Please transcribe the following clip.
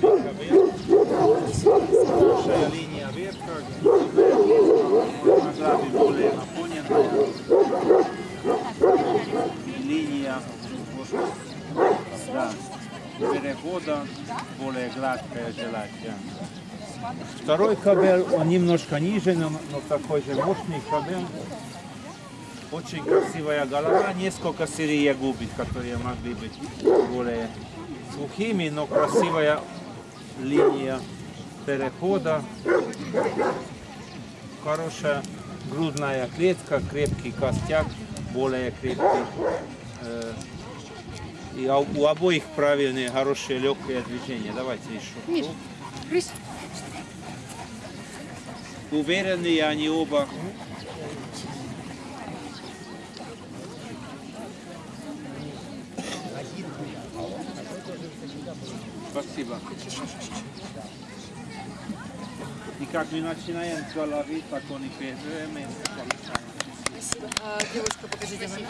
кабель. Хорошая линия ветка. Награби более наполненная. И линия да, перехода более гладкая желательно. Второй кабель, он немножко ниже, но, но такой же мощный кабель. Очень красивая голова, несколько серий губит, которые могли быть более сухими, но красивая линия перехода. Хорошая грудная клетка, крепкий костяк, более крепкий. Э, И у обоих правильные, хорошие, легкие движения. Давайте еще. Уверенные они оба. Спасибо. И как мы начинаем с головы, так он и передаем. А, девушка, покажите. Спасибо.